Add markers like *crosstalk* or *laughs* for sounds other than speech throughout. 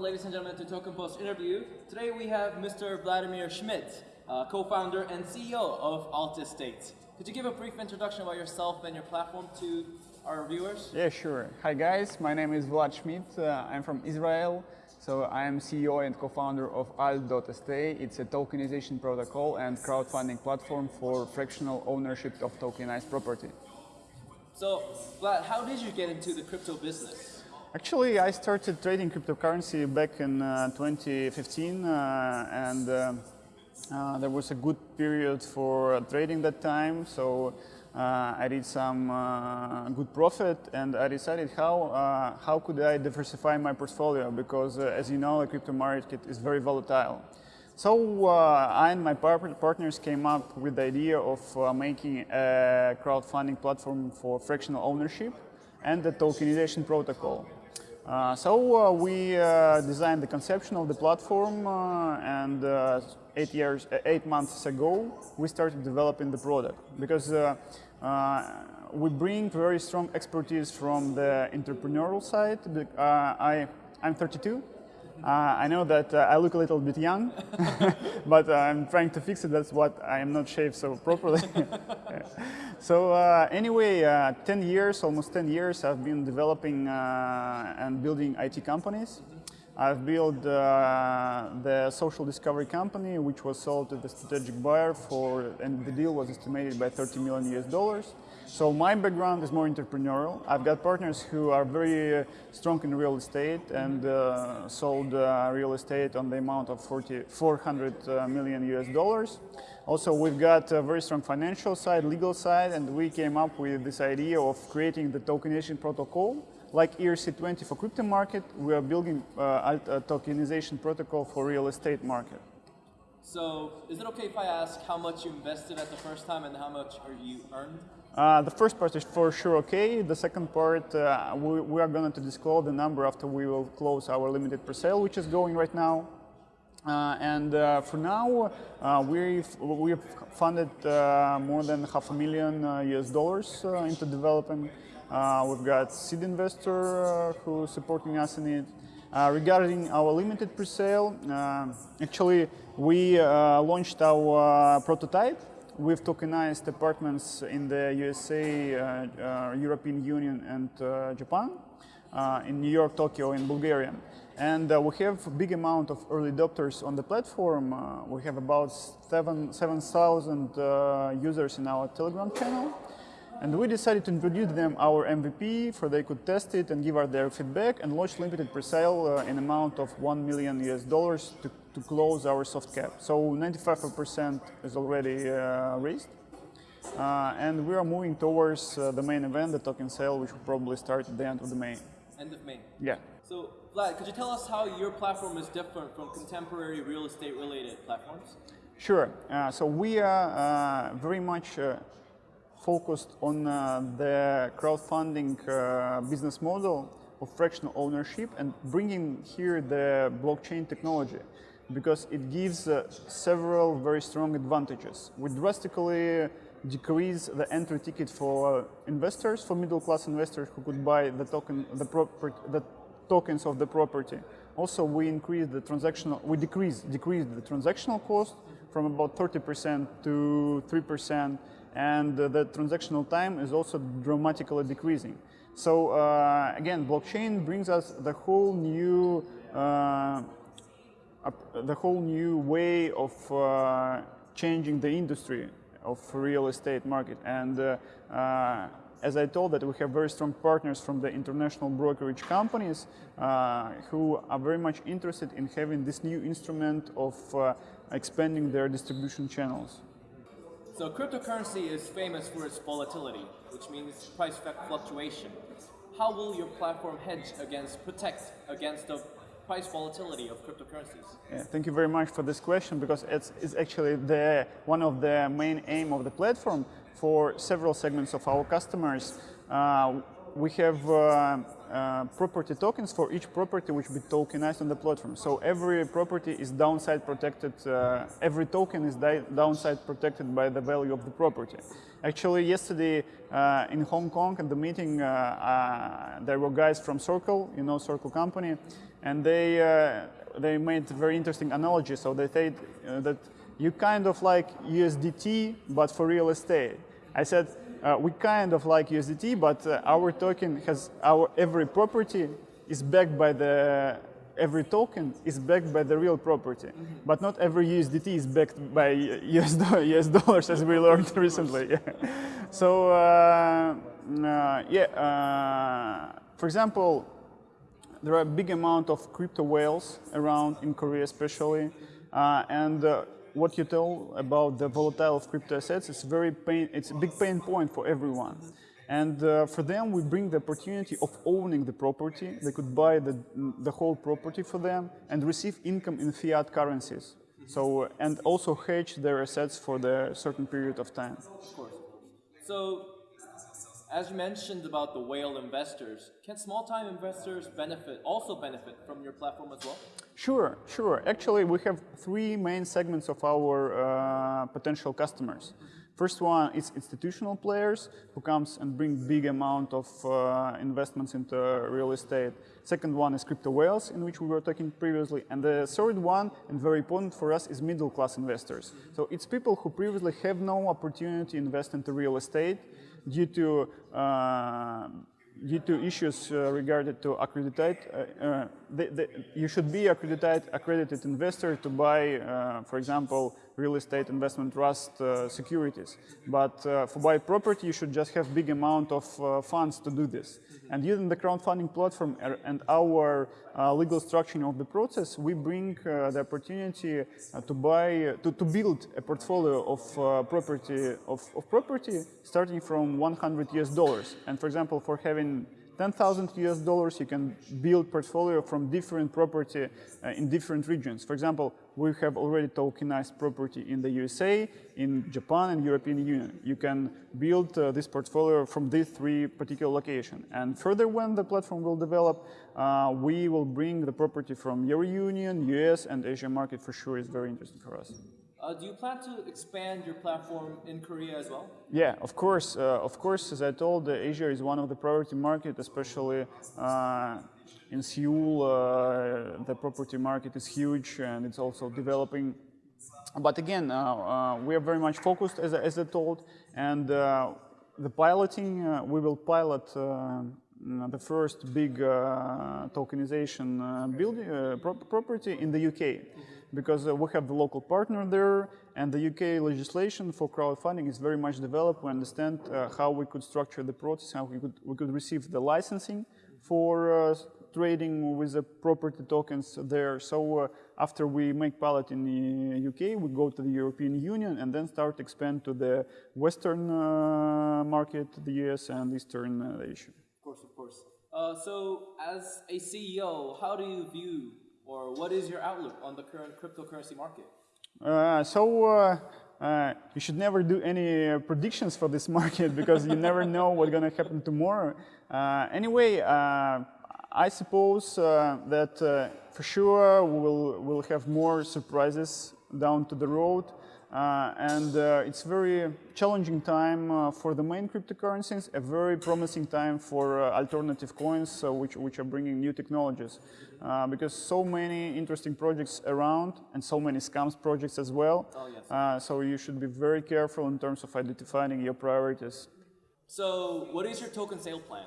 Welcome, ladies and gentlemen, to Token Post interview. Today we have Mr. Vladimir Schmidt, uh, co-founder and CEO of Alt Estate. Could you give a brief introduction about yourself and your platform to our viewers? Yeah, sure. Hi guys, my name is Vlad Schmidt. Uh, I'm from Israel. So I am CEO and co-founder of Alt.st. It's a tokenization protocol and crowdfunding platform for fractional ownership of tokenized property. So, Vlad, how did you get into the crypto business? Actually, I started trading cryptocurrency back in uh, 2015, uh, and uh, uh, there was a good period for trading that time. So uh, I did some uh, good profit, and I decided how how could I diversify my portfolio because, as you know, the crypto market is very volatile. So I and my partners came up with the idea of making a crowdfunding platform for fractional ownership and the tokenization protocol. Uh, so uh, we uh, designed the conception of the platform and eight years, eight months ago, we started developing the product because we bring very strong expertise from the entrepreneurial side. I, I'm 32, uh, I know that uh, I look a little bit young, *laughs* but uh, I'm trying to fix it. That's what I am not shaved so properly. *laughs* so uh, anyway, uh, 10 years, almost 10 years, I've been developing uh, and building IT companies. I've built the social discovery company, which was sold to the strategic buyer for, and the deal was estimated by 30 million US dollars. So my background is more entrepreneurial. I've got partners who are very uh, strong in real estate and uh, sold uh, real estate on the amount of 40, 400 uh, million US dollars. Also, we've got a very strong financial side, legal side, and we came up with this idea of creating the tokenization protocol. Like ERC20 for crypto market, we are building uh, a tokenization protocol for real estate market. So, is it okay if I ask how much you invested at the first time and how much are you earned? Uh, the first part is for sure okay. The second part, uh, we, we, are going to disclose the number after we will close our limited pre-sale, which is going right now. Uh, and uh, for now, uh, we've, we've funded uh, more than half a million US dollars into development. we've got seed investor who's supporting us in it. regarding our limited pre-sale, actually, we launched our prototype We've tokenized apartments in the USA, uh, uh, European Union, and uh, Japan, uh, in New York, Tokyo, and Bulgaria. And we have a big amount of early adopters on the platform. We have about 7,000 7, users in our Telegram channel. And we decided to introduce them our MVP for they could test it and give us their feedback and launch limited pre-sale uh, in amount of 1 million US dollars to, to close our soft cap. So 95% is already uh, raised. Uh, and we are moving towards uh, the main event, the token sale, which will probably start at the end of the May. End of May? Yeah. So, Vlad, could you tell us how your platform is different from contemporary real estate related platforms? Sure. Uh, so we are uh, very much focused on uh, the crowdfunding uh, business model of fractional ownership and bringing here the blockchain technology because it gives uh, several very strong advantages. We drastically decrease the entry ticket for investors, for middle class investors who could buy the token, the, the tokens of the property. Also, we increase the transactional, we decrease, decrease the transactional cost from about 30% to 3% and the transactional time is also dramatically decreasing. So uh, again, blockchain brings us the whole new uh, the whole new way of uh, changing the industry of real estate market. And uh, uh, as I told that we have very strong partners from the international brokerage companies uh, who are very much interested in having this new instrument of expanding their distribution channels. So cryptocurrency is famous for its volatility, which means price fluctuation. How will your platform hedge against, protect against the price volatility of cryptocurrencies? Yeah, thank you very much for this question because it's, it's actually the, one of the main aim of the platform for several segments of our customers. Uh, we have uh, uh, property tokens for each property which be tokenized on the platform. So every property is downside protected, uh, every token is downside protected by the value of the property. Actually, yesterday uh, in Hong Kong at the meeting, uh, uh, there were guys from Circle, you know Circle company, and they, uh, they made a very interesting analogy. So they said that you kind of like USDT, but for real estate. I said, uh, we kind of like USDT, but uh, our token has our every property is backed by the every token is backed by the real property, mm -hmm. but not every USDT is backed by *laughs* US, US dollars, as we learned *laughs* recently. Yeah. *laughs* So uh, uh yeah, uh, for example, there are a big amount of crypto whales around in Korea, especially, uh, and what you tell about the volatile of crypto assets, it's very pain, it's a big pain point for everyone. And uh, for them, we bring the opportunity of owning the property. They could buy the, the whole property for them and receive income in fiat currencies. So, and also hedge their assets for the certain period of time. Of course. So, as you mentioned about the whale investors, can small-time investors benefit, also benefit from your platform as well? Sure, sure. Actually, we have three main segments of our uh, potential customers. First one is institutional players who comes and bring big amount of uh, investments into real estate. Second one is crypto whales, in which we were talking previously. And the third one, and very important for us, is middle class investors. So it's people who previously have no opportunity to invest into real estate due to uh, due to issues uh, regarded to accredited, uh, uh, you should be accredited, accredited investor to buy, uh, for example, real estate investment trust uh, securities. But uh, for buy property, you should just have big amount of uh, funds to do this. And using the crowdfunding platform er, and our uh, legal structuring of the process, we bring uh, the opportunity to buy, to, to build a portfolio of property of, of property starting from 100 US dollars. And for example, for having 10,000 US dollars, you can build portfolio from different property uh, in different regions. For example, we have already tokenized property in the USA, in Japan and European Union. You can build uh, this portfolio from these three particular locations. And further, when the platform will develop, uh, we will bring the property from Euro Union, US and Asia market for sure is very interesting for us. Uh, do you plan to expand your platform in Korea as well? Yeah, of course. Uh, of course, as I told, uh, Asia is one of the priority market, especially uh, in Seoul. Uh, the property market is huge and it's also developing. But again, uh, we are very much focused, as, as I told, and the piloting, we will pilot the first big tokenization building, pro property in the UK. Mm -hmm because uh, we have the local partner there and the UK legislation for crowdfunding is very much developed. We understand uh, how we could structure the process, how we could, we could receive the licensing for uh, trading with the property tokens there. So uh, after we make pilot in the UK, we go to the European Union and then start expand to the Western uh, market, the US and Eastern uh, Asia. Of course, of course. so as a CEO, how do you view or what is your outlook on the current cryptocurrency market? Uh, so uh, uh, you should never do any uh, predictions for this *laughs* market because you never know what's going to happen tomorrow. Uh, anyway, uh, I suppose that for sure we will will have more surprises down to the road. Uh, and uh, it's very challenging time uh, for the main cryptocurrencies, a very promising time for alternative coins, which, which are bringing new technologies. because so many interesting projects around and so many scams projects as well. Oh, yes. so you should be very careful in terms of identifying your priorities. So what is your token sale plan?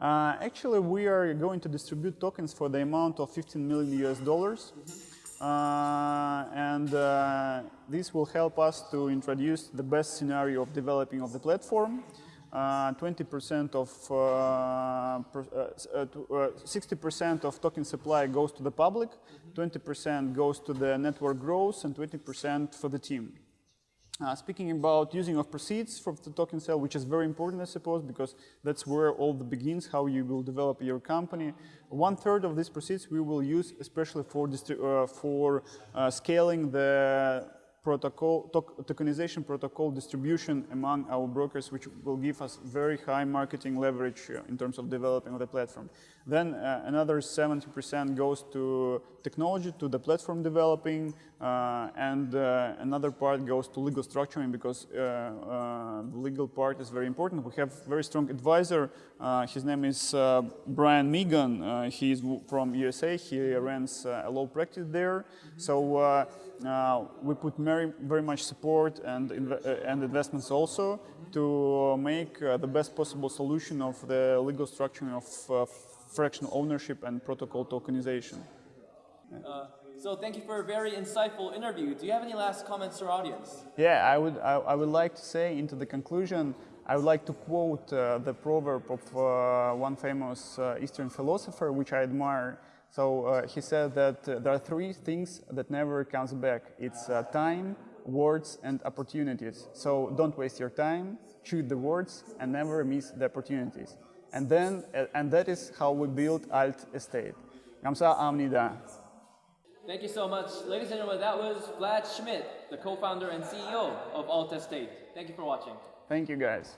Uh, actually, we are going to distribute tokens for the amount of 15 million US dollars. Mm -hmm. Uh, and uh, this will help us to introduce the best scenario of developing of the platform. 20% uh, of 60% of token supply goes to the public, 20% goes to the network growth, and 20% for the team. Uh, speaking about using of proceeds for the token sale, which is very important, I suppose, because that's where all the begins, how you will develop your company. One third of these proceeds we will use especially for, uh, for uh, scaling the protocol tokenization protocol distribution among our brokers, which will give us very high marketing leverage uh, in terms of developing the platform. Then uh, another 70% goes to technology, to the platform developing, uh, and uh, another part goes to legal structuring because uh, uh, the legal part is very important. We have very strong advisor. His name is Brian Megan. He is from USA. He runs a law practice there. So uh, we put very, very much support and, inv- uh, and investments also to make uh, the best possible solution of the legal structure of uh, fractional ownership and protocol tokenization. Uh, so thank you for a very insightful interview. Do you have any last comments to our audience? Yeah, I would, I, I would like to say into the conclusion, I would like to quote uh, the proverb of uh, one famous uh, Eastern philosopher, which I admire. So uh, he said that uh, there are three things that never comes back. It's uh, time, words, and opportunities. So don't waste your time, choose the words, and never miss the opportunities. And then, uh, and that is how we build Alt Estate. Gamsa Amnida. Thank you so much. Ladies and gentlemen, that was Vlad Schmidt, the co-founder and CEO of Alt Estate. Thank you for watching. Thank you guys.